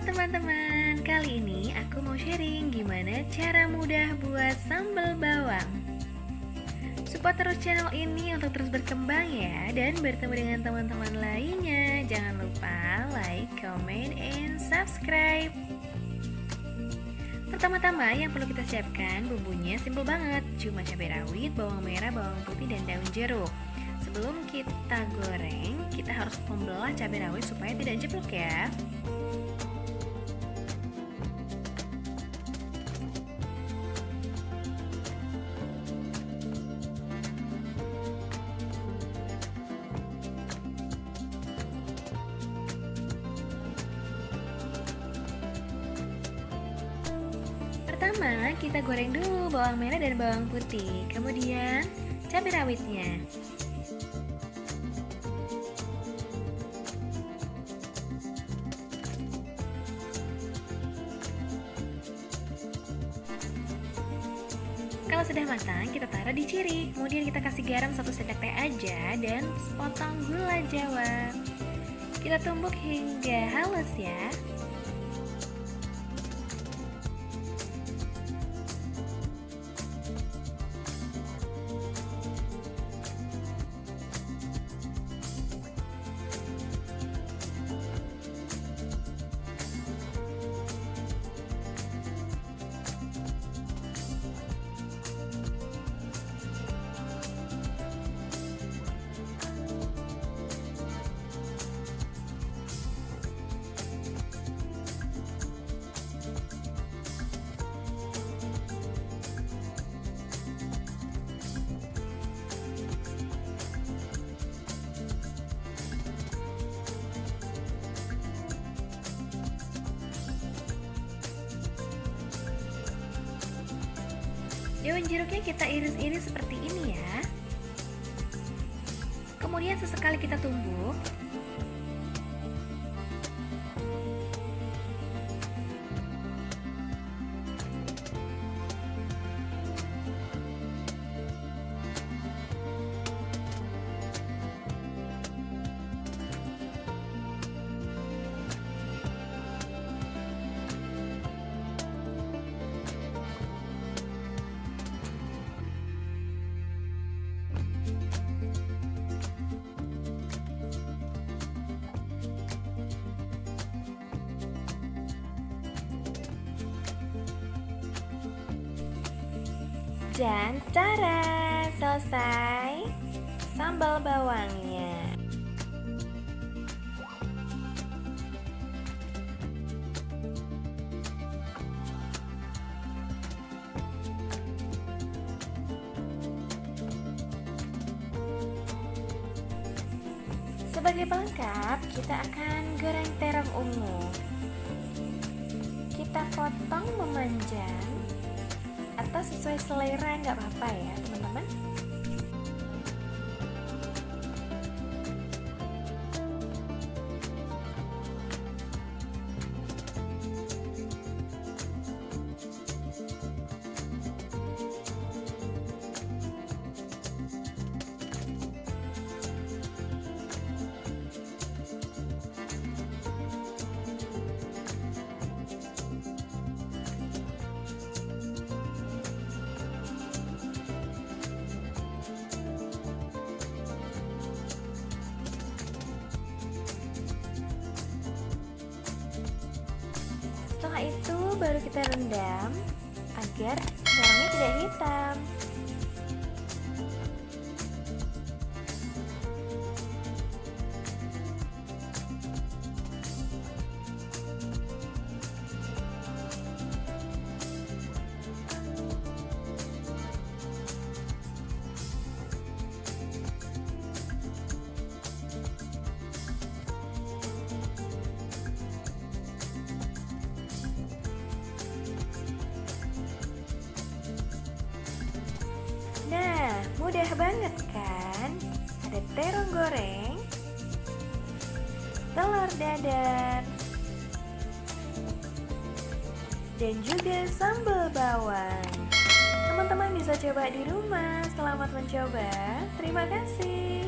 Teman-teman, kali ini aku mau sharing gimana cara mudah buat sambal bawang. Support terus channel ini untuk terus berkembang ya Dan bertemu dengan teman-teman lainnya. Jangan lupa like, comment, and subscribe. Pertama-tama yang perlu kita siapkan bumbunya simple banget. Cuma cabai rawit, bawang merah, bawang putih, dan daun jeruk. Sebelum kita goreng, kita harus membelah cabai rawit supaya tidak jeblok ya Pertama, kita goreng dulu bawang merah dan bawang putih, kemudian cabai rawitnya. Kalau sudah matang, kita taruh di ciri. Kemudian kita kasih garam satu sendok teh aja dan potong gula jawa. Kita tumbuk hingga halus ya. Daun jeruknya kita iris-iris seperti ini ya. Kemudian sesekali kita tumbuk Dan cara selesai sambal bawangnya. Sebagai pelengkap, kita akan goreng terong ungu. Kita potong memanjang sesuai selera nggak apa-apa ya teman-teman itu baru kita rendam agar bawangnya tidak hitam. Mudah banget kan? Ada terong goreng, telur dadar, dan juga sambal bawang. Teman-teman bisa coba di rumah. Selamat mencoba. Terima kasih.